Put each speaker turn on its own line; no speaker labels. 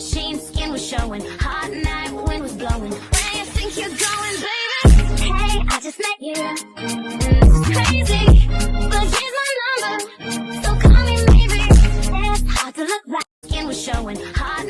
Sheen skin was showing, hot night wind was blowing. Where you think you're going, baby? Hey, I just met you. It's crazy, but here's my number. So call me maybe. It's hard to look back. Skin was showing, hot.